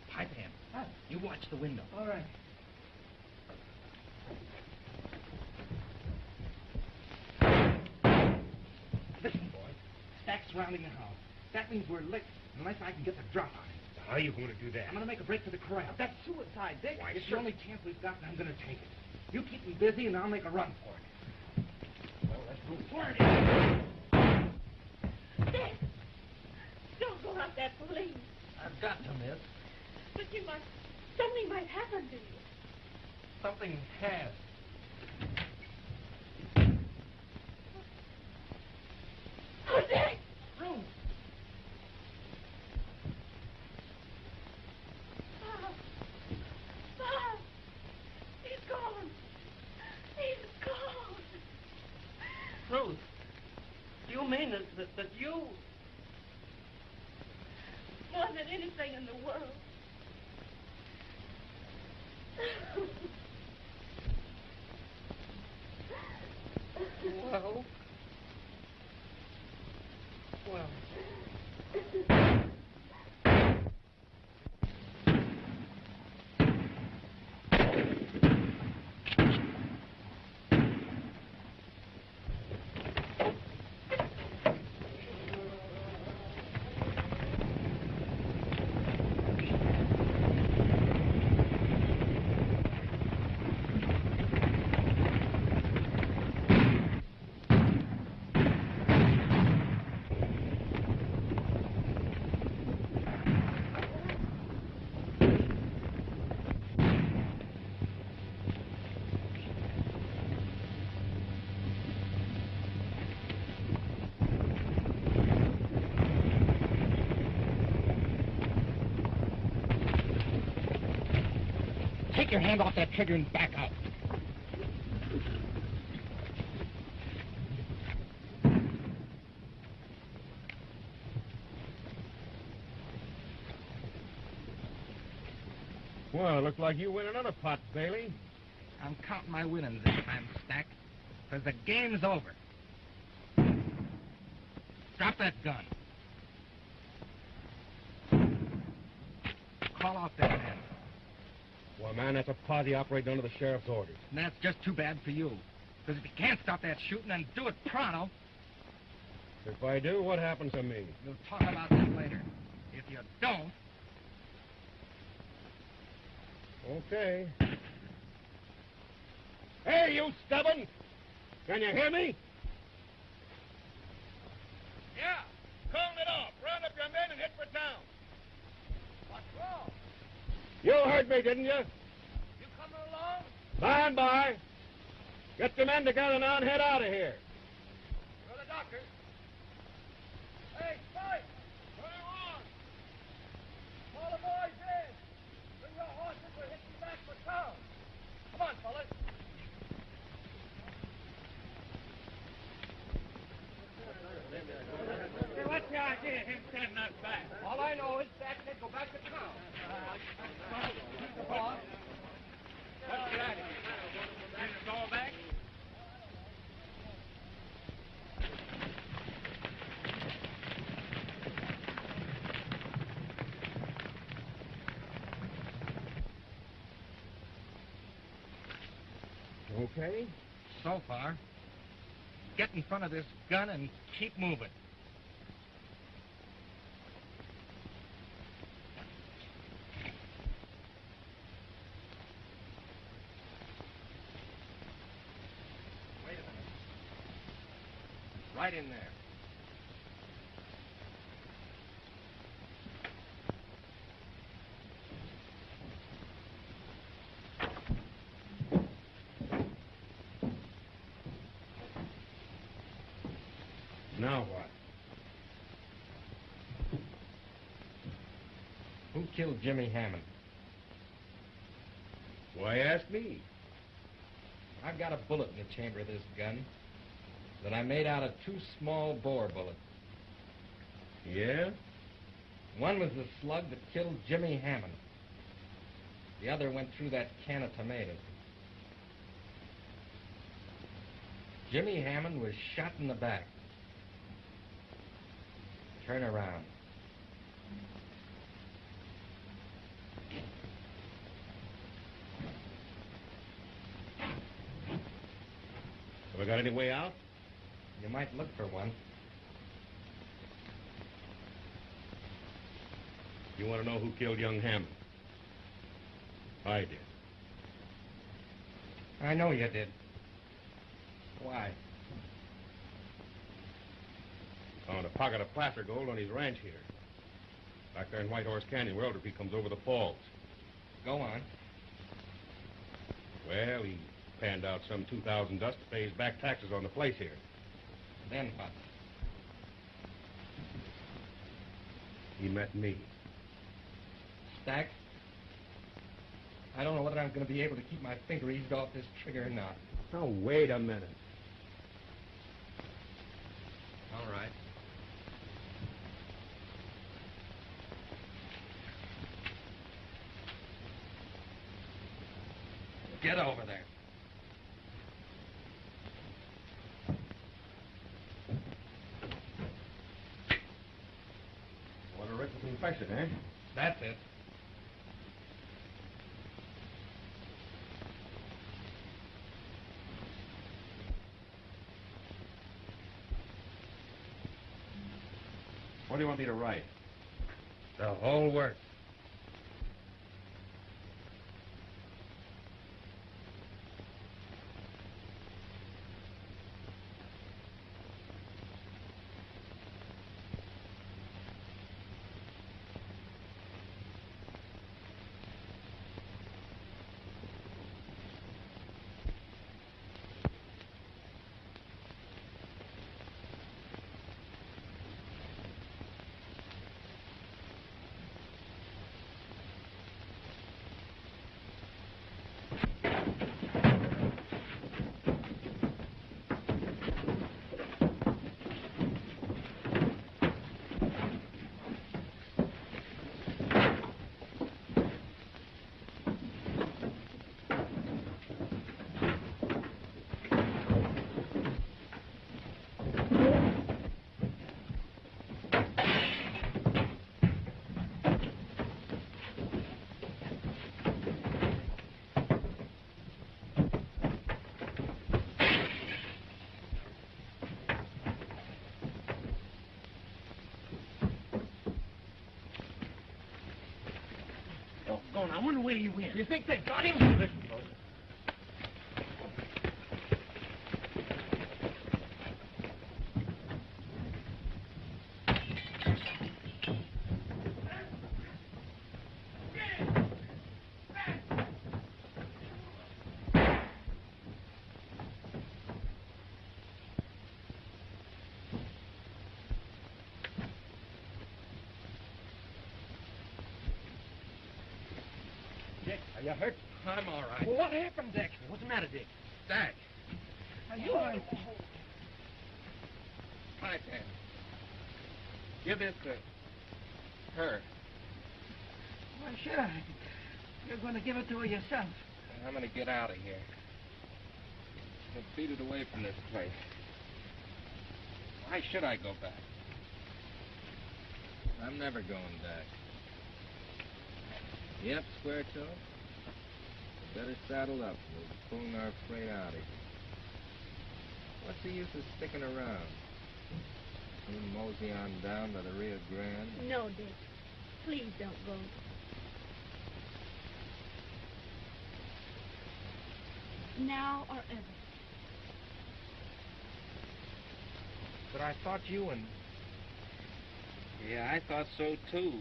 Pie Pan. You watch the window. All right. Listen, boys. Stack's surrounding the house. That means we're licked unless I can get the drop on it. How are you going to do that? I'm going to make a break for the corral. That's suicide, Dick. Why, it's the only chance we've got, and I'm going to take it. You keep me busy, and I'll make a run for it. Well, let's move forward. Dick! Don't go out there, please. I've got to, miss. But you might... Something might happen to you. Something has. Oh, Dick! Room. Bob! Bob! He's gone! He's gone! Ruth, do you mean that, that, that you... More than anything in the world. Well... Well... Take your hand off that trigger and back up. Well, it looks like you win another pot, Bailey. I'm counting my winnings this time, Stack, because the game's over. Drop that gun. Call off that man. Well, man, that's a posse operating under the sheriff's orders. And that's just too bad for you. Because if you can't stop that shooting, then do it pronto. If I do, what happens to me? We'll talk about that later. If you don't, Okay. Hey, you stubborn! Can you hear me? Yeah. Calling it off. Round up your men and hit for town. What's wrong? You heard me, didn't you? You coming along? By and by. Get your men together now and head out of here. You're the doctor. Hey, Spike! What do you want? Call the boys in. Bring your horses. We're hitting back for town. Come on, fellas. Hey, what's the idea of him sending us back? All I know is Jack said go back to town. Boss, What's that? Bring us all back? Okay, so far. Get in front of this gun and keep moving. Wait a minute. Right in there. Now what? Who killed Jimmy Hammond? Why ask me? I've got a bullet in the chamber of this gun that I made out of two small bore bullets. Yeah? One was the slug that killed Jimmy Hammond. The other went through that can of tomatoes. Jimmy Hammond was shot in the back. Turn around. Have I got any way out? You might look for one. You want to know who killed young Hammond? I did. I know you did. Why? Found a pocket of placer gold on his ranch here. Back there in White Horse Canyon where Elderby comes over the falls. Go on. Well, he panned out some 2000 dust to pay his back taxes on the place here. Then what? He met me. Stack? I don't know whether I'm going to be able to keep my finger eased off this trigger or not. Now, wait a minute. All right. Get over there. What a written confession, eh? That's it. What do you want me to write? The whole works. Wonder where you went. You think they got him folks. Dick, are you hurt? I'm all right. Well, what happened, Dick? What's the matter, Dick? Stack. Are you all right? Right there. Give this to her. Why, should I? You're going to give it to her yourself. I'm gonna get out of here. Get beat it away from this place. Why should I go back? I'm never going back. Yep, Square Toe. Better saddle up. We'll pull our freight out of here. What's the use of sticking around? We'll mosey on down to the Rio Grande. No, Dick. Please don't go. Now or ever. But I thought you and Yeah, I thought so too.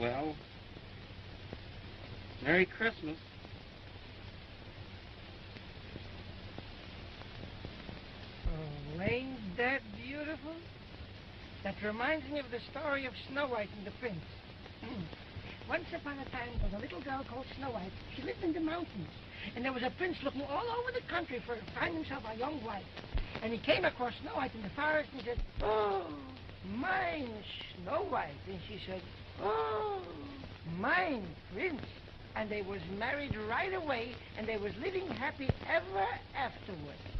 Well, Merry Christmas. Oh, ain't that beautiful? That reminds me of the story of Snow White and the Prince. Hmm. Once upon a time, there was a little girl called Snow White. She lived in the mountains. And there was a prince looking all over the country for find himself a young wife. And he came across Snow White in the forest and said, Oh, mine, Snow White. And she said, Oh, mine, Prince. And they was married right away, and they was living happy ever afterward.